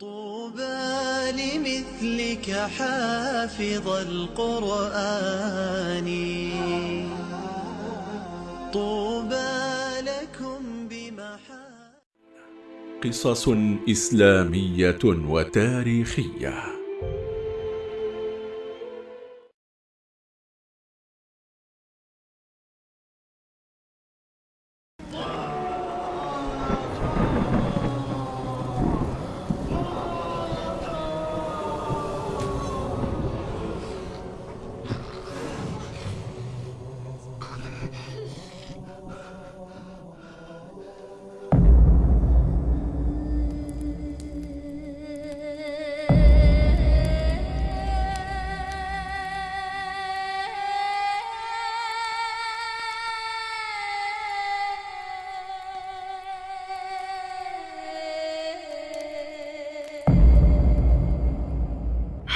طوبى لمثلك حافظ القرآن. طوبى لكم بمحا قصص إسلامية وتاريخية.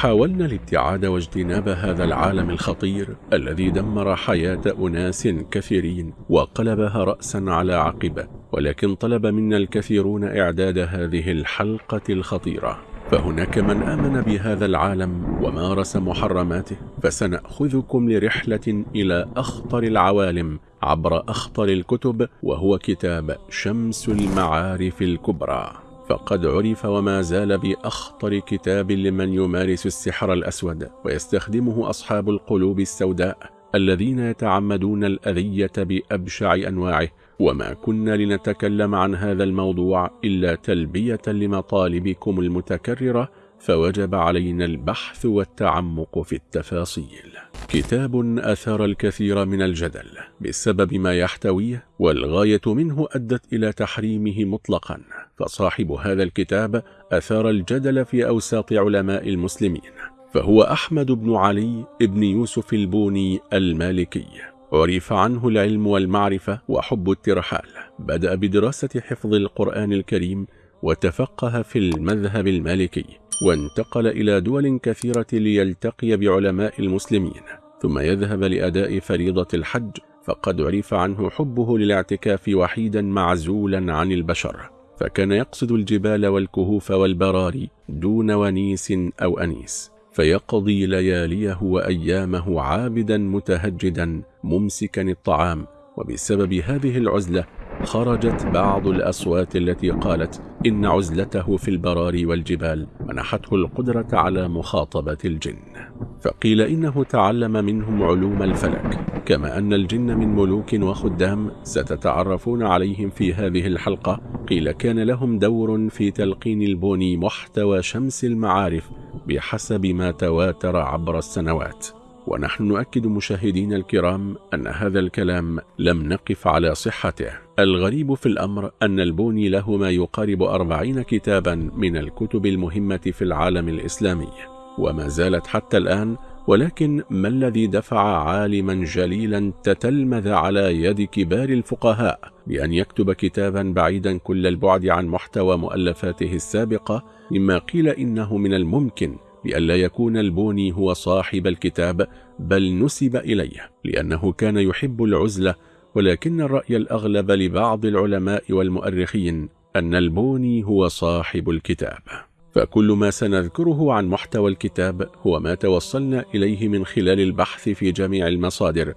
حاولنا الابتعاد واجتناب هذا العالم الخطير الذي دمر حياة أناس كثيرين وقلبها رأسا على عقبة ولكن طلب منا الكثيرون إعداد هذه الحلقة الخطيرة. فهناك من آمن بهذا العالم ومارس محرماته فسنأخذكم لرحلة إلى أخطر العوالم عبر أخطر الكتب وهو كتاب شمس المعارف الكبرى. فقد عرف وما زال بأخطر كتاب لمن يمارس السحر الأسود ويستخدمه أصحاب القلوب السوداء الذين يتعمدون الأذية بأبشع أنواعه. وما كنا لنتكلم عن هذا الموضوع إلا تلبية لمطالبكم المتكررة فوجب علينا البحث والتعمق في التفاصيل. كتاب أثار الكثير من الجدل بسبب ما يحتويه والغاية منه أدت إلى تحريمه مطلقا. فصاحب هذا الكتاب أثار الجدل في أوساط علماء المسلمين فهو أحمد بن علي بن يوسف البوني المالكي. عرف عنه العلم والمعرفة وحب الترحال. بدأ بدراسة حفظ القرآن الكريم وتفقه في المذهب المالكي وانتقل إلى دول كثيرة ليلتقي بعلماء المسلمين ثم يذهب لأداء فريضة الحج فقد عرف عنه حبه للاعتكاف وحيدا معزولا عن البشر فكان يقصد الجبال والكهوف والبراري دون ونيس أو أنيس فيقضي لياليه وأيامه عابدا متهجدا ممسكا الطعام وبسبب هذه العزلة خرجت بعض الأصوات التي قالت إن عزلته في البراري والجبال منحته القدرة على مخاطبة الجن. فقيل إنه تعلم منهم علوم الفلك كما أن الجن من ملوك وخدام ستتعرفون عليهم في هذه الحلقة. قيل كان لهم دور في تلقين البوني محتوى شمس المعارف بحسب ما تواتر عبر السنوات. ونحن نؤكد مشاهدينا الكرام أن هذا الكلام لم نقف على صحته. الغريب في الأمر أن البوني له ما يقارب أربعين كتابا من الكتب المهمة في العالم الإسلامي وما زالت حتى الآن ولكن ما الذي دفع عالما جليلا تتلمذ على يد كبار الفقهاء بأن يكتب كتابا بعيدا كل البعد عن محتوى مؤلفاته السابقة؟ مما قيل إنه من الممكن بألا يكون البوني هو صاحب الكتاب بل نسب إليه لأنه كان يحب العزلة ولكن الرأي الأغلب لبعض العلماء والمؤرخين أن البوني هو صاحب الكتاب. فكل ما سنذكره عن محتوى الكتاب هو ما توصلنا إليه من خلال البحث في جميع المصادر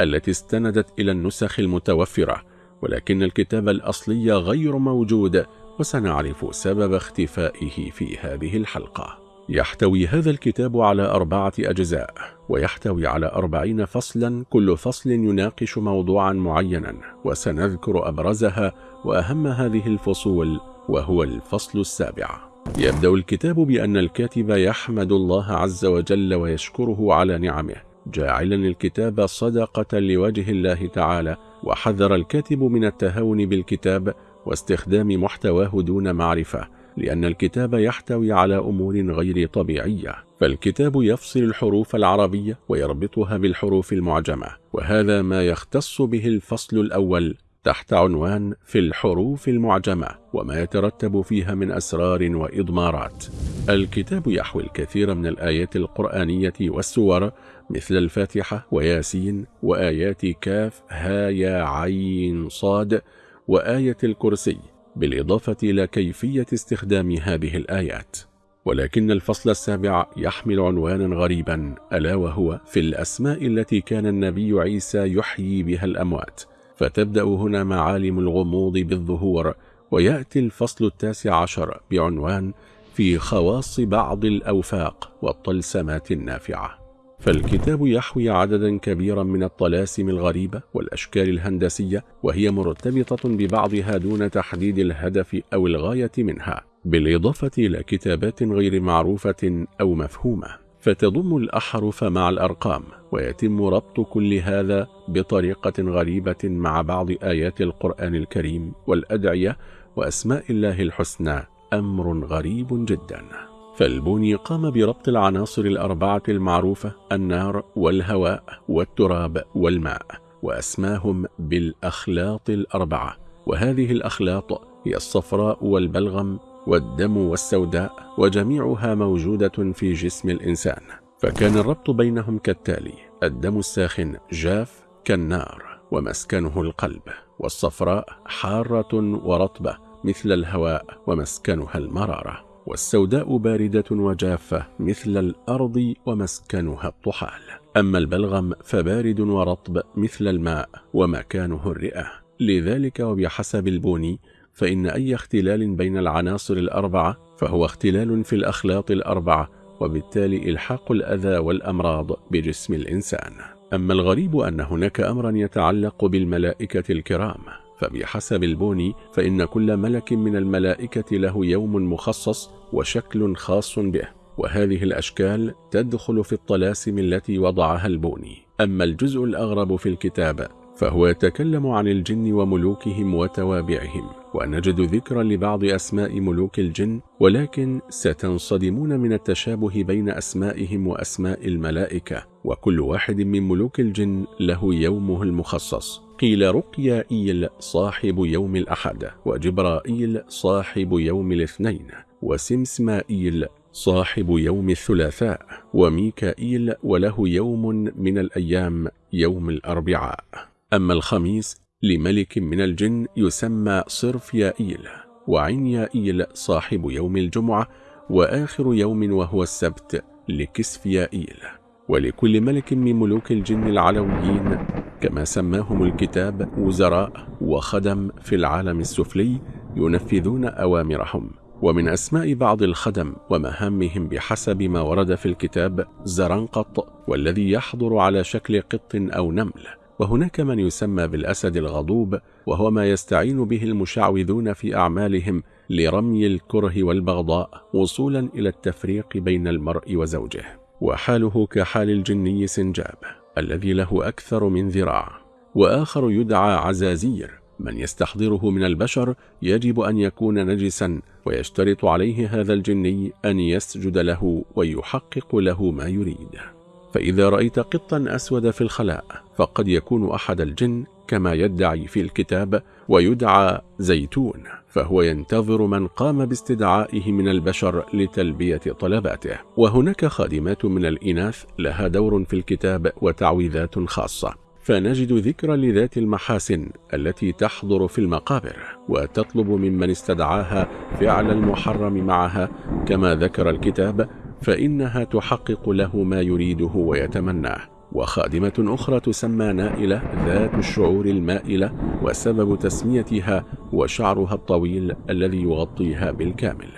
التي استندت إلى النسخ المتوفرة ولكن الكتاب الأصلي غير موجود وسنعرف سبب اختفائه في هذه الحلقة. يحتوي هذا الكتاب على أربعة أجزاء ويحتوي على أربعين فصلا كل فصل يناقش موضوعا معينا وسنذكر أبرزها وأهم هذه الفصول وهو الفصل السابع. يبدأ الكتاب بأن الكاتب يحمد الله عز وجل ويشكره على نعمه جاعلا الكتاب صدقة لوجه الله تعالى وحذر الكاتب من التهاون بالكتاب واستخدام محتواه دون معرفة لأن الكتاب يحتوي على أمور غير طبيعية فالكتاب يفصل الحروف العربية ويربطها بالحروف المعجمة وهذا ما يختص به الفصل الأول تحت عنوان في الحروف المعجمة وما يترتب فيها من أسرار وإضمارات. الكتاب يحوي الكثير من الآيات القرآنية والسور مثل الفاتحة وياسين وآيات كاف ها يا عين صاد وآية الكرسي. بالإضافة إلى كيفية استخدام هذه الآيات. ولكن الفصل السابع يحمل عنوانا غريبا ألا وهو في الأسماء التي كان النبي عيسى يحيي بها الأموات. فتبدأ هنا معالم الغموض بالظهور ويأتي الفصل التاسع عشر بعنوان في خواص بعض الأوفاق والطلسمات النافعة. فالكتاب يحوي عددا كبيرا من الطلاسم الغريبة والأشكال الهندسية وهي مرتبطة ببعضها دون تحديد الهدف أو الغاية منها بالإضافة إلى كتابات غير معروفة أو مفهومة. فتضم الأحرف مع الأرقام ويتم ربط كل هذا بطريقة غريبة مع بعض آيات القرآن الكريم والأدعية وأسماء الله الحسنى أمر غريب جدا. فالبوني قام بربط العناصر الأربعة المعروفة النار والهواء والتراب والماء وأسماهم بالأخلاط الأربعة. وهذه الأخلاط هي الصفراء والبلغم والدم والسوداء وجميعها موجودة في جسم الإنسان. فكان الربط بينهم كالتالي الدم الساخن جاف كالنار ومسكنه القلب. والصفراء حارة ورطبة مثل الهواء ومسكنها المرارة. والسوداء باردة وجافة مثل الأرض ومسكنها الطحال. أما البلغم فبارد ورطب مثل الماء ومكانه الرئة. لذلك وبحسب البوني فإن أي اختلال بين العناصر الأربعة فهو اختلال في الأخلاط الأربعة وبالتالي إلحاق الأذى والأمراض بجسم الإنسان. أما الغريب أن هناك أمرا يتعلق بالملائكة الكرام. فبحسب البوني فإن كل ملك من الملائكة له يوم مخصص وشكل خاص به وهذه الأشكال تدخل في الطلاسم التي وضعها البوني. أما الجزء الأغرب في الكتاب فهو يتكلم عن الجن وملوكهم وتوابعهم ونجد ذكرا لبعض أسماء ملوك الجن ولكن ستنصدمون من التشابه بين أسمائهم وأسماء الملائكة وكل واحد من ملوك الجن له يومه المخصص. قيل رقيائيل صاحب يوم الأحد وجبرائيل صاحب يوم الاثنين وسمسمائيل صاحب يوم الثلاثاء وميكائيل وله يوم من الأيام يوم الأربعاء. أما الخميس لملك من الجن يسمى صرفيائيل وعنيائيل صاحب يوم الجمعة وآخر يوم وهو السبت لكسفيائيل ولكل ملك من ملوك الجن العلويين كما سماهم الكتاب وزراء وخدم في العالم السفلي ينفذون أوامرهم. ومن أسماء بعض الخدم ومهامهم بحسب ما ورد في الكتاب زرنقط والذي يحضر على شكل قط أو نمل. وهناك من يسمى بالأسد الغضوب وهو ما يستعين به المشعوذون في أعمالهم لرمي الكره والبغضاء وصولا إلى التفريق بين المرء وزوجه. وحاله كحال الجني سنجاب الذي له أكثر من ذراع. وآخر يدعى عزازير من يستحضره من البشر يجب أن يكون نجسا ويشترط عليه هذا الجني أن يسجد له ويحقق له ما يريد. فإذا رأيت قطا أسود في الخلاء فقد يكون أحد الجن كما يدعي في الكتاب ويدعى زيتون فهو ينتظر من قام باستدعائه من البشر لتلبية طلباته. وهناك خادمات من الإناث لها دور في الكتاب وتعويذات خاصة. فنجد ذكرا لذات المحاسن التي تحضر في المقابر وتطلب ممن استدعاها فعل المحرم معها كما ذكر الكتاب فإنها تحقق له ما يريده ويتمناه. وخادمة أخرى تسمى نائلة ذات الشعور المائلة وسبب تسميتها وشعرها الطويل الذي يغطيها بالكامل.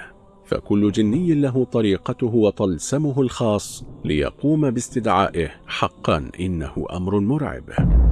فكل جني له طريقته وطلسمه الخاص ليقوم باستدعائه حقا إنه أمر مرعب.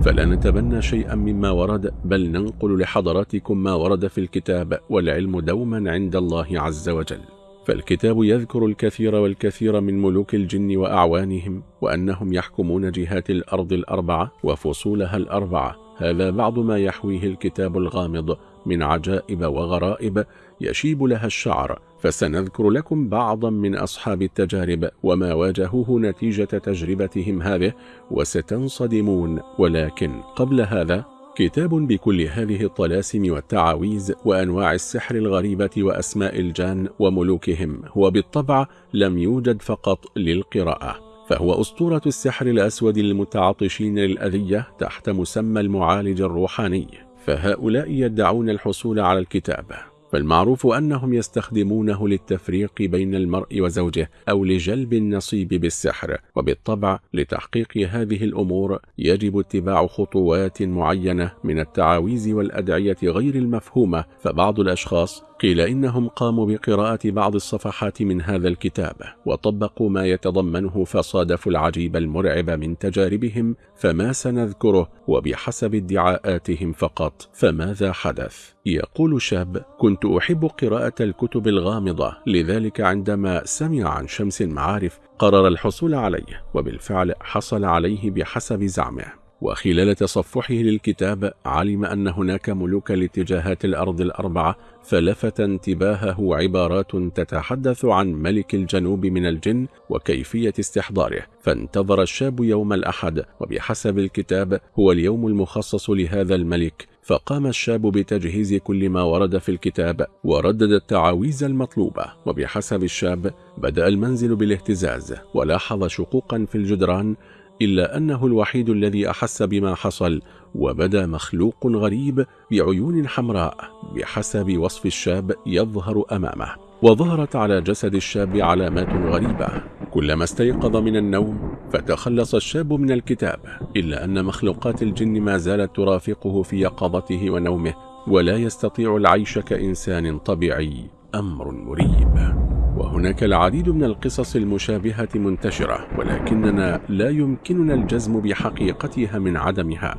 فلا نتبنى شيئا مما ورد بل ننقل لحضراتكم ما ورد في الكتاب والعلم دوما عند الله عز وجل. فالكتاب يذكر الكثير والكثير من ملوك الجن وأعوانهم وأنهم يحكمون جهات الأرض الأربعة وفصولها الأربعة. هذا بعض ما يحويه الكتاب الغامض من عجائب وغرائب يشيب لها الشعر. فسنذكر لكم بعضا من أصحاب التجارب وما واجهوه نتيجة تجربتهم هذه وستنصدمون. ولكن قبل هذا كتاب بكل هذه الطلاسم والتعاويذ وأنواع السحر الغريبة وأسماء الجان وملوكهم هو بالطبع لم يوجد فقط للقراءة فهو أسطورة السحر الأسود للمتعطشين للأذية تحت مسمى المعالج الروحاني فهؤلاء يدعون الحصول على الكتاب. فالمعروف أنهم يستخدمونه للتفريق بين المرء وزوجه أو لجلب النصيب بالسحر وبالطبع لتحقيق هذه الأمور يجب اتباع خطوات معينة من التعاويذ والأدعية غير المفهومة فبعض الأشخاص قيل إنهم قاموا بقراءة بعض الصفحات من هذا الكتاب وطبقوا ما يتضمنه فصادفوا العجيب المرعب من تجاربهم فما سنذكره وبحسب ادعاءاتهم فقط فماذا حدث؟ يقول شاب كنت أحب قراءة الكتب الغامضة لذلك عندما سمع عن شمس المعارف قرر الحصول عليه وبالفعل حصل عليه بحسب زعمه. وخلال تصفحه للكتاب علم أن هناك ملوك لاتجاهات الأرض الأربعة فلفت انتباهه عبارات تتحدث عن ملك الجنوب من الجن وكيفية استحضاره. فانتظر الشاب يوم الأحد وبحسب الكتاب هو اليوم المخصص لهذا الملك. فقام الشاب بتجهيز كل ما ورد في الكتاب وردد التعاويذ المطلوبة وبحسب الشاب بدأ المنزل بالاهتزاز ولاحظ شقوقا في الجدران إلا أنه الوحيد الذي أحس بما حصل وبدأ مخلوق غريب بعيون حمراء بحسب وصف الشاب يظهر أمامه وظهرت على جسد الشاب علامات غريبة. كلما استيقظ من النوم فتخلص الشاب من الكتاب إلا أن مخلوقات الجن ما زالت ترافقه في يقظته ونومه ولا يستطيع العيش كإنسان طبيعي أمر مريب. وهناك العديد من القصص المشابهة منتشرة ولكننا لا يمكننا الجزم بحقيقتها من عدمها.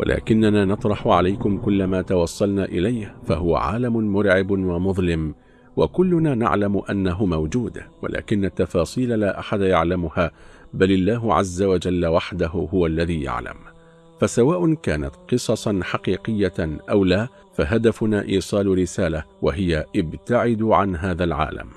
ولكننا نطرح عليكم كل ما توصلنا إليه فهو عالم مرعب ومظلم. وكلنا نعلم أنه موجود ولكن التفاصيل لا أحد يعلمها بل الله عز وجل وحده هو الذي يعلم. فسواء كانت قصصا حقيقية أو لا فهدفنا إيصال رسالة وهي ابتعدوا عن هذا العالم.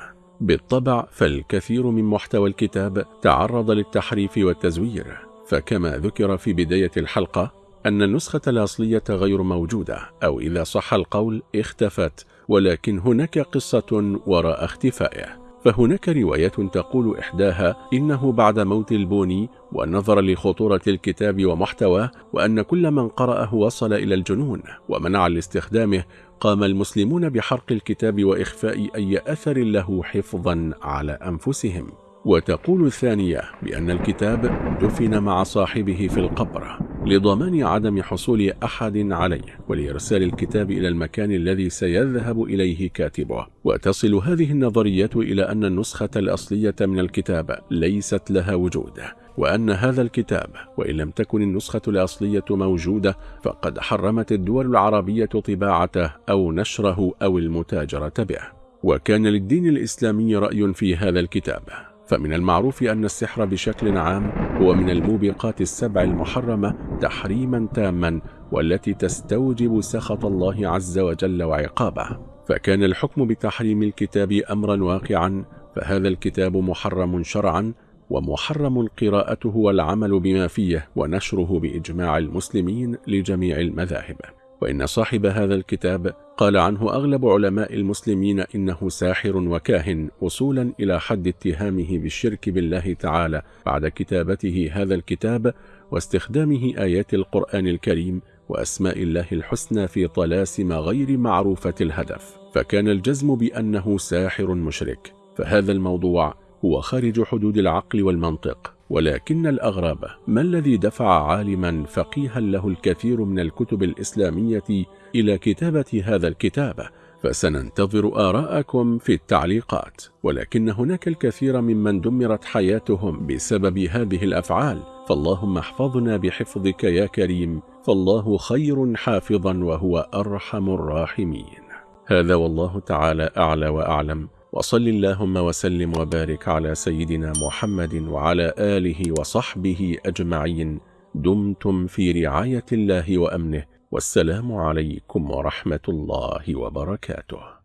بالطبع فالكثير من محتوى الكتاب تعرض للتحريف والتزوير. فكما ذكر في بداية الحلقة أن النسخة الأصلية غير موجودة أو إذا صح القول اختفت. ولكن هناك قصة وراء اختفائه. فهناك رواية تقول إحداها إنه بعد موت البوني ونظرا لخطورة الكتاب ومحتواه وأن كل من قرأه وصل إلى الجنون ومنع لاستخدامه قام المسلمون بحرق الكتاب وإخفاء أي أثر له حفظا على أنفسهم. وتقول الثانية بأن الكتاب دفن مع صاحبه في القبر لضمان عدم حصول أحد عليه ولإرسال الكتاب إلى المكان الذي سيذهب إليه كاتبه. وتصل هذه النظريات إلى أن النسخة الأصلية من الكتاب ليست لها وجود وأن هذا الكتاب وإن لم تكن النسخة الأصلية موجودة فقد حرمت الدول العربية طباعته أو نشره أو المتاجرة به. وكان للدين الإسلامي رأي في هذا الكتاب. فمن المعروف أن السحر بشكل عام هو من الموبقات السبع المحرمة تحريما تاما والتي تستوجب سخط الله عز وجل وعقابه. فكان الحكم بتحريم الكتاب أمرا واقعا فهذا الكتاب محرم شرعا ومحرم قراءته والعمل بما فيه ونشره بإجماع المسلمين لجميع المذاهب. وإن صاحب هذا الكتاب قال عنه أغلب علماء المسلمين إنه ساحر وكاهن وصولا إلى حد اتهامه بالشرك بالله تعالى بعد كتابته هذا الكتاب واستخدامه آيات القرآن الكريم وأسماء الله الحسنى في طلاسم غير معروفة الهدف. فكان الجزم بأنه ساحر مشرك. فهذا الموضوع هو خارج حدود العقل والمنطق. ولكن الأغرب ما الذي دفع عالما فقيها له الكثير من الكتب الإسلامية إلى كتابة هذا الكتاب؟ فسننتظر آراءكم في التعليقات. ولكن هناك الكثير ممن دمرت حياتهم بسبب هذه الأفعال. فاللهم احفظنا بحفظك يا كريم. فالله خير حافظا وهو أرحم الراحمين. هذا والله تعالى أعلى وأعلم. وصل اللهم وسلم وبارك على سيدنا محمد وعلى آله وصحبه أجمعين. دمتم في رعاية الله وأمنه. والسلام عليكم ورحمة الله وبركاته.